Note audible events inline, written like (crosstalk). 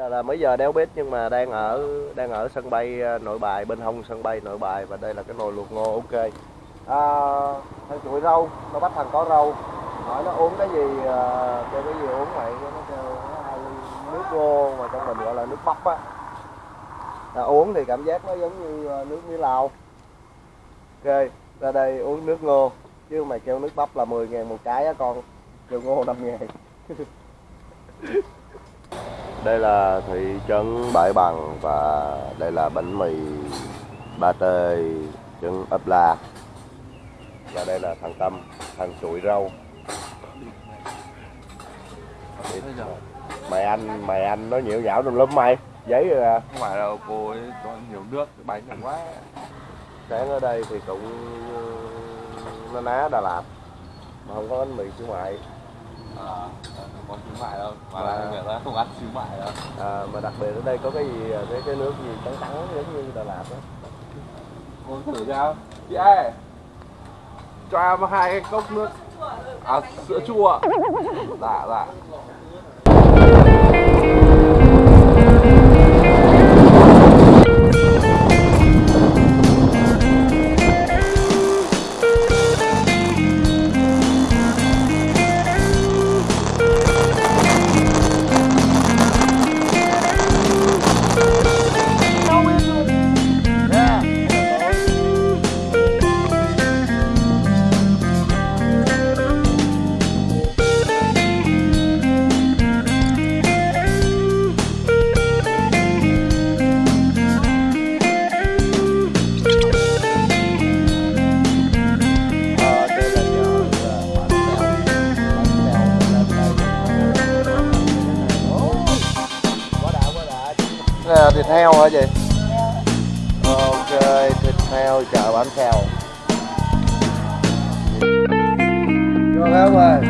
giờ là mấy giờ đéo biết nhưng mà đang ở đang ở sân bay ờ, nội bài bên hông sân bay nội bài và đây là cái nồi luộc ngô ok. À, thằng chuỗi rau nó bắt thằng có rau. Hỏi nó uống cái gì ờ, kêu cái gì uống vậy? Nó kêu nước ngô mà trong mình gọi là nước bắp á. À, uống thì cảm giác nó giống như ờ, nước mía lao ok ra đây uống nước ngô. Chứ mày kêu nước bắp là 10 ngàn một cái á con. Kêu ngô 5 ngàn. (laughs) đây là thị trấn Bãi Bằng và đây là bánh mì ba tê trứng ấp la. Và đây là thằng Tâm thằng chuỗi rau. Mày anh mày anh nó nhiễu nhão trong lớp mày. Giấy rồi à. Không phải là cô ấy có nhiều nước bánh nhiều quá. Sáng ở đây thì cũng nó ná Đà Lạt mà không có bánh mì xíu mại à, không có xíu mại đâu mà Và- là người ta không ăn xíu mại đâu. À, mà đặc biệt ở đây có cái gì cái cái nước gì trắng trắng giống như Đà Lạt đó uống thử chị ơi cho em hai cái cốc nước. À sữa chua. Dạ dạ heo hả chị? Ok thịt heo chợ bánh heo vô heo rồi.